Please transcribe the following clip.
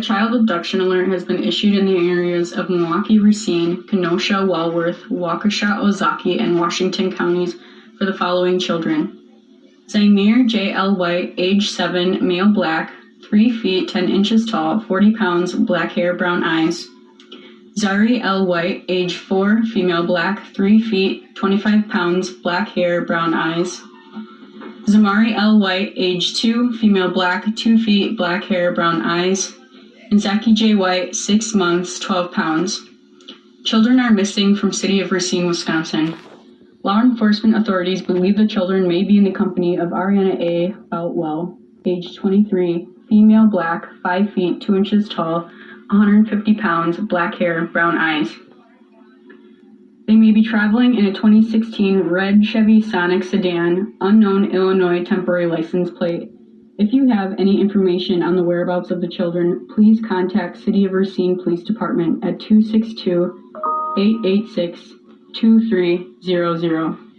child abduction alert has been issued in the areas of Milwaukee, Racine, Kenosha, Walworth, Waukesha, Ozaukee, and Washington counties for the following children. Zaimir J. L. White, age 7, male black, 3 feet 10 inches tall, 40 pounds, black hair, brown eyes. Zari L. White, age 4, female black, 3 feet 25 pounds, black hair, brown eyes. Zamari L. White, age 2, female black, 2 feet, black hair, brown eyes. And Zaki J. White, 6 months, 12 pounds. Children are missing from city of Racine, Wisconsin. Law enforcement authorities believe the children may be in the company of Ariana A. Boutwell, age 23, female black, 5 feet 2 inches tall, 150 pounds, black hair, brown eyes. They may be traveling in a 2016 red Chevy Sonic sedan, unknown Illinois temporary license plate. If you have any information on the whereabouts of the children, please contact City of Racine Police Department at 262 886 2300.